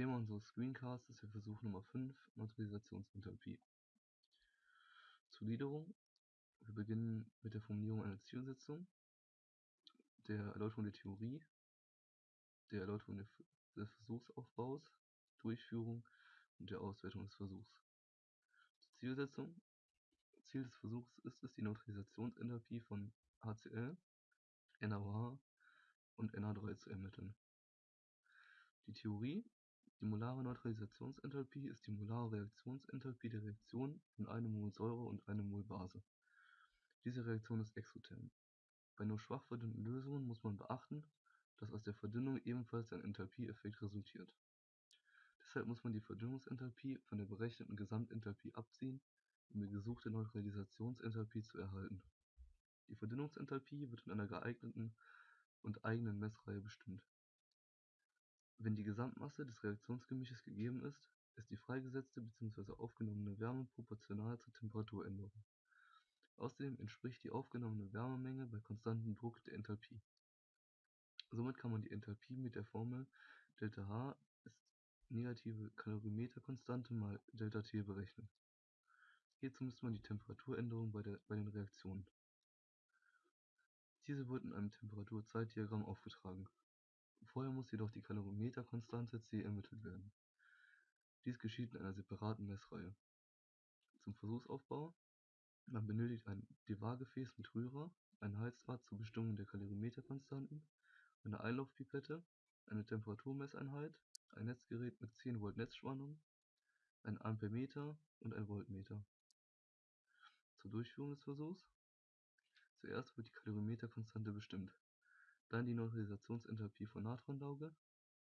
Thema unseres Screencasts ist der Versuch Nummer 5, Neutralisationsenthalpie. Zur Wir beginnen mit der Formulierung einer Zielsetzung, der Erläuterung der Theorie, der Erläuterung des Versuchsaufbaus, Durchführung und der Auswertung des Versuchs. Zur Zielsetzung. Ziel des Versuchs ist es, die Neutralisationsenthalpie von HCl, NaOH und Na3 zu ermitteln. Die Theorie Die molare Neutralisationsenthalpie ist die molare Reaktionsenthalpie der Reaktion von einem Mol Säure und einem Mol Base. Diese Reaktion ist exotherm. Bei nur schwach verdünnten Lösungen muss man beachten, dass aus der Verdünnung ebenfalls ein Enthalpieeffekt resultiert. Deshalb muss man die Verdünnungsenthalpie von der berechneten Gesamtenthalpie abziehen, um die gesuchte Neutralisationsenthalpie zu erhalten. Die Verdünnungsenthalpie wird in einer geeigneten und eigenen Messreihe bestimmt wenn die Gesamtmasse des Reaktionsgemisches gegeben ist, ist die freigesetzte bzw. aufgenommene Wärme proportional zur Temperaturänderung. Außerdem entspricht die aufgenommene Wärmemenge bei konstantem Druck der Enthalpie. Somit kann man die Enthalpie mit der Formel ΔH ist negative Kalorimeterkonstante mal ΔT berechnen. Hierzu misst man die Temperaturänderung bei, der, bei den Reaktionen. Diese wird in einem Temperaturzeitdiagramm aufgetragen Vorher muss jedoch die Kalorimeterkonstante C ermittelt werden. Dies geschieht in einer separaten Messreihe. Zum Versuchsaufbau: Man benötigt ein Devar-Gefäß mit Rührer, ein Heizrad zur Bestimmung der Kalorimeterkonstanten, eine Einlaufpipette, eine Temperaturmesseinheit, ein Netzgerät mit 10 Volt Netzspannung, ein Ampermeter und ein Voltmeter. Zur Durchführung des Versuchs: Zuerst wird die Kalorimeterkonstante bestimmt dann die Neutralisationsenthalpie von Natronlauge,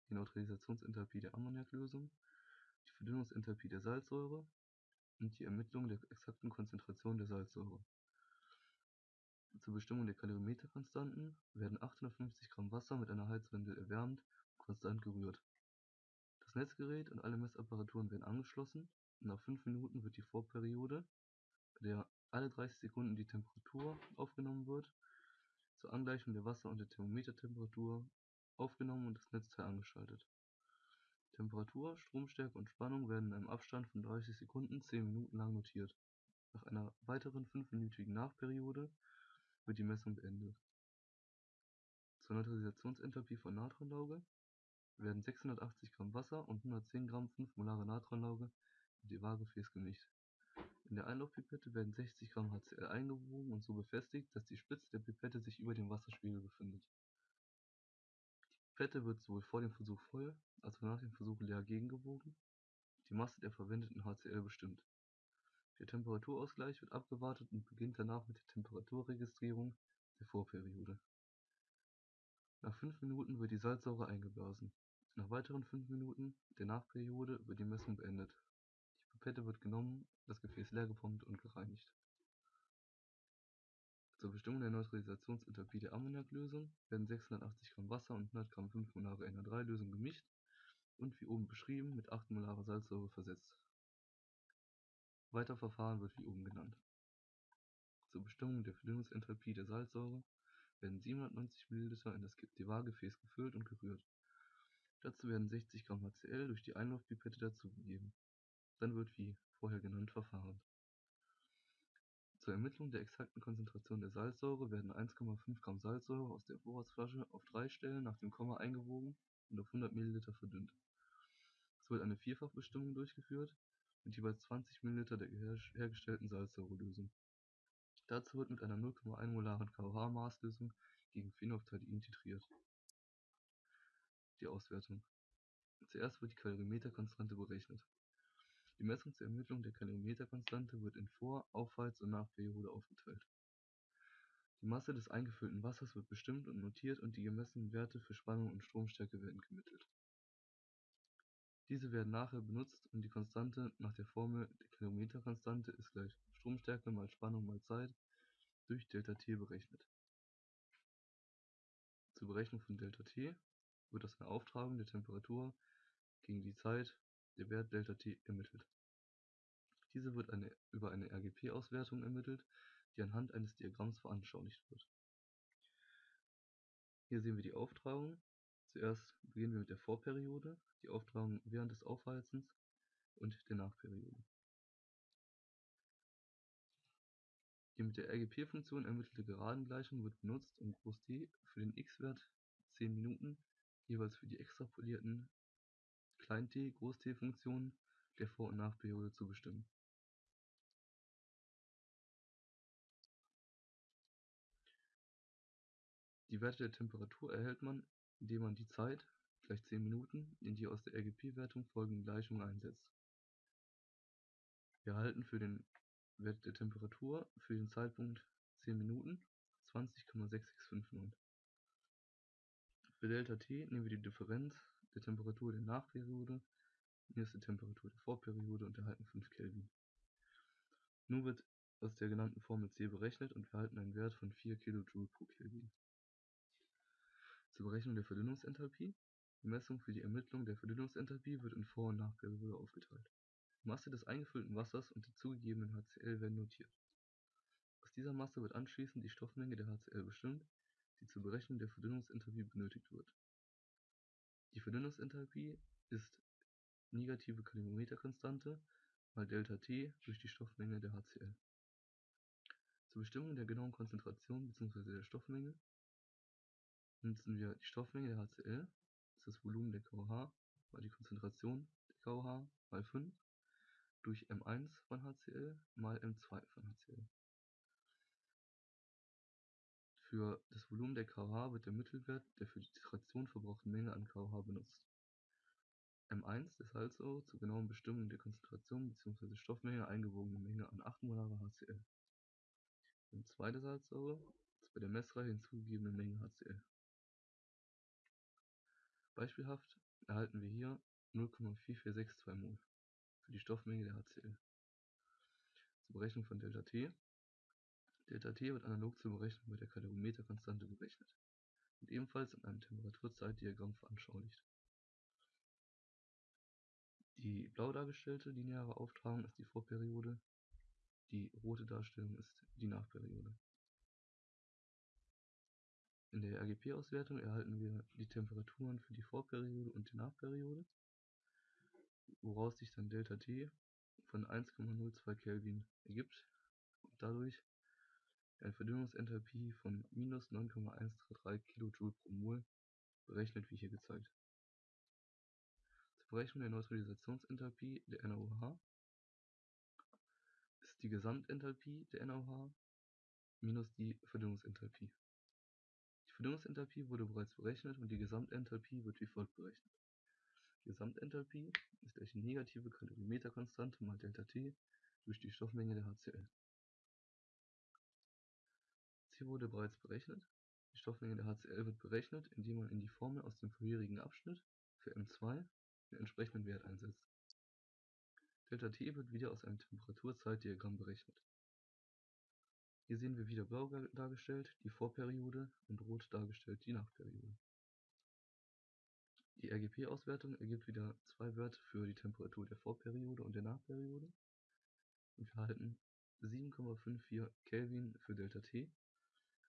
die Neutralisationsenthalpie der Ammoniaklösung, die Verdünnungsenthalpie der Salzsäure und die Ermittlung der exakten Konzentration der Salzsäure. Zur Bestimmung der Kalorimeterkonstanten werden 850 Gramm Wasser mit einer Heizwendel erwärmt und konstant gerührt. Das Netzgerät und alle Messapparaturen werden angeschlossen und nach 5 Minuten wird die Vorperiode, bei der alle 30 Sekunden die Temperatur aufgenommen wird, zur Angleichung der Wasser- und der Thermometertemperatur aufgenommen und das Netzteil angeschaltet. Temperatur, Stromstärke und Spannung werden in einem Abstand von 30 Sekunden 10 Minuten lang notiert. Nach einer weiteren 5-minütigen Nachperiode wird die Messung beendet. Zur Neutralisationsenthalpie von Natronlauge werden 680 Gramm Wasser und 110 Gramm 5 molare Natronlauge in die Waagefäß gemischt in der Einlaufpipette werden 60 Gramm HCl eingewogen und so befestigt, dass die Spitze der Pipette sich über dem Wasserspiegel befindet. Die Pipette wird sowohl vor dem Versuch voll als auch nach dem Versuch leer gegengewogen, die Masse der verwendeten HCl bestimmt. Der Temperaturausgleich wird abgewartet und beginnt danach mit der Temperaturregistrierung der Vorperiode. Nach 5 Minuten wird die Salzsäure eingeblasen. Nach weiteren 5 Minuten der Nachperiode wird die Messung beendet Pipette wird genommen, das Gefäß leergepumpt und gereinigt. Zur Bestimmung der Neutralisationsenthalpie der Ammoniaklösung werden 680 Gramm Wasser und 100 Gramm 5 molare Na3-Lösung gemischt und wie oben beschrieben mit 8 molare Salzsäure versetzt. Weiter Verfahren wird wie oben genannt. Zur Bestimmung der Verdünnungsenthalpie der Salzsäure werden 790 ml in das Devar-Gefäß gefüllt und gerührt. Dazu werden 60 Gramm HCl durch die Einlaufpipette dazugegeben dann wird wie vorher genannt verfahren. Zur Ermittlung der exakten Konzentration der Salzsäure werden 1,5 Gramm Salzsäure aus der Vorratsflasche auf drei Stellen nach dem Komma eingewogen und auf 100 ml verdünnt. Es wird eine Vierfachbestimmung durchgeführt mit jeweils 20 ml der hergestellten Salzsäurelösung. Dazu wird mit einer 0,1 molaren KOH-Maßlösung gegen Phenolphthalein titriert. Die Auswertung Zuerst wird die Kalorimeterkonstante berechnet die Messung zur Ermittlung der Kalorimeterkonstante wird in Vor-, Aufwärts- und Nachperiode aufgeteilt. Die Masse des eingefüllten Wassers wird bestimmt und notiert und die gemessenen Werte für Spannung und Stromstärke werden gemittelt. Diese werden nachher benutzt und die Konstante nach der Formel der Kalorimeterkonstante ist gleich Stromstärke mal Spannung mal Zeit durch ΔT berechnet. Zur Berechnung von ΔT wird aus einer Auftragung der Temperatur gegen die Zeit der Wert ΔT ermittelt. Diese wird über eine RGP-Auswertung ermittelt, die anhand eines Diagramms veranschaulicht wird. Hier sehen wir die Auftragung Zuerst beginnen wir mit der Vorperiode, die Auftragung während des Aufheizens und der Nachperiode. Die mit der RGP-Funktion ermittelte Geradengleichung wird benutzt, um D für den x-Wert 10 Minuten jeweils für die extrapolierten t-T-Funktionen der Vor- und Nachperiode zu bestimmen. Die Werte der Temperatur erhält man, indem man die Zeit gleich 10 Minuten in die aus der RGP-Wertung folgenden Gleichungen einsetzt. Wir erhalten für den Wert der Temperatur für den Zeitpunkt 10 Minuten 20,6659. Für ΔT nehmen wir die Differenz der Temperatur der Nachperiode minus der Temperatur der Vorperiode und erhalten 5 Kelvin. Nun wird aus der genannten Formel C berechnet und wir erhalten einen Wert von 4 kJ pro Kelvin. Zur Berechnung der Verdünnungsenthalpie. Die Messung für die Ermittlung der Verdünnungsenthalpie wird in Vor- und Nachperiode aufgeteilt. Die Masse des eingefüllten Wassers und der zugegebenen HCl werden notiert. Aus dieser Masse wird anschließend die Stoffmenge der HCl bestimmt, die zur Berechnung der Verdünnungsenthalpie benötigt wird. Die Verdünnungsenthalpie ist negative Kalorimeterkonstante mal ΔT durch die Stoffmenge der HCl. Zur Bestimmung der genauen Konzentration bzw. der Stoffmenge nutzen wir die Stoffmenge der HCl, das ist das Volumen der KOH, mal die Konzentration der KOH mal 5 durch M1 von HCl mal M2 von HCl. Für das Volumen der KOH wird der Mittelwert der für die Titration verbrauchten Menge an KOH benutzt. M1 der Salzsäure zur genauen Bestimmung der Konzentration bzw. Stoffmenge eingewogene Menge an 8 molare HCl. M2 der Salzsäure ist bei der Messreihe hinzugegebene Menge HCl. Beispielhaft erhalten wir hier 0,4462 mol für die Stoffmenge der HCl. Zur Berechnung von ΔT. ΔT wird analog zur Berechnung mit der Kalorimeterkonstante berechnet und ebenfalls in einem Temperatur-Zeit-Diagramm veranschaulicht. Die blau dargestellte lineare Auftragung ist die Vorperiode, die rote Darstellung ist die Nachperiode. In der RGP-Auswertung erhalten wir die Temperaturen für die Vorperiode und die Nachperiode, woraus sich dann ΔT von 1,02 Kelvin ergibt und dadurch eine Verdünnungsenthalpie von minus 9,133 kJ pro Mol berechnet wie hier gezeigt. Zur Berechnung der Neutralisationsenthalpie der NaOH ist die Gesamtenthalpie der NaOH minus die Verdünnungsenthalpie Verdünnungsenthalpie wurde bereits berechnet und die Gesamtenthalpie wird wie folgt berechnet: Die Gesamtenthalpie ist gleich die negative Kalorimeterkonstante mal ΔT durch die Stoffmenge der HCl. C wurde bereits berechnet. Die Stoffmenge der HCl wird berechnet, indem man in die Formel aus dem vorherigen Abschnitt für M2 den entsprechenden Wert einsetzt. ΔT wird wieder aus einem Temperatur-Zeit-Diagramm berechnet hier sehen wir wieder blau dargestellt die Vorperiode und rot dargestellt die Nachperiode. Die RGP-Auswertung ergibt wieder zwei Werte für die Temperatur der Vorperiode und der Nachperiode und wir erhalten 7,54 Kelvin für ΔT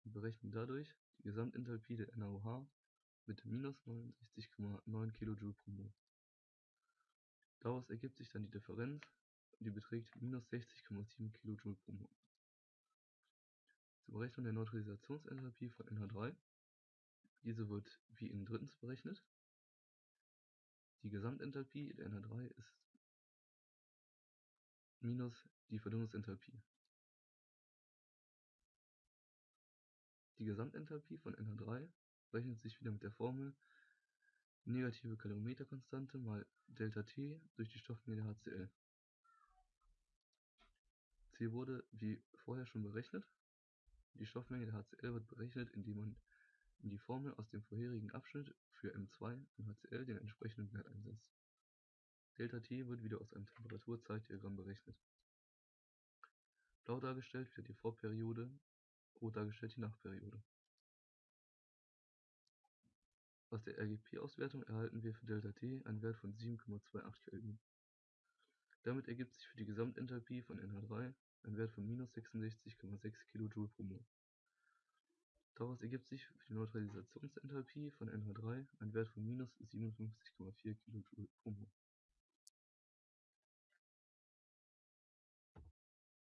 und berechnen dadurch die Gesamtenthalpie der NaOH mit minus 69,9 kJ pro Mol. Daraus ergibt sich dann die Differenz, die beträgt minus 60,7 kJ pro Mol. Zur Berechnung der Neutralisationsenthalpie von NH3. Diese wird wie in drittens berechnet. Die Gesamtenthalpie der NH3 ist minus die Verdünnungsenthalpie. Die Gesamtenthalpie von NH3 berechnet sich wieder mit der Formel negative Kalorimeterkonstante mal ΔT durch die Stoffmenge der HCl. C wurde wie vorher schon berechnet die Stoffmenge der HCl wird berechnet, indem man in die Formel aus dem vorherigen Abschnitt für M2 von HCl den entsprechenden Wert einsetzt. ΔT wird wieder aus einem Temperatur-Zeit-Diagramm berechnet. Blau dargestellt wird die Vorperiode, rot dargestellt die Nachperiode. Aus der RGP-Auswertung erhalten wir für ΔT einen Wert von 7,28 Kelvin. Damit ergibt sich für die Gesamtenthalpie von NH3 ein Wert von minus 66,6 kJ pro Mol. Daraus ergibt sich für die Neutralisationsenthalpie von NH3 ein Wert von -57,4 kJ/mol.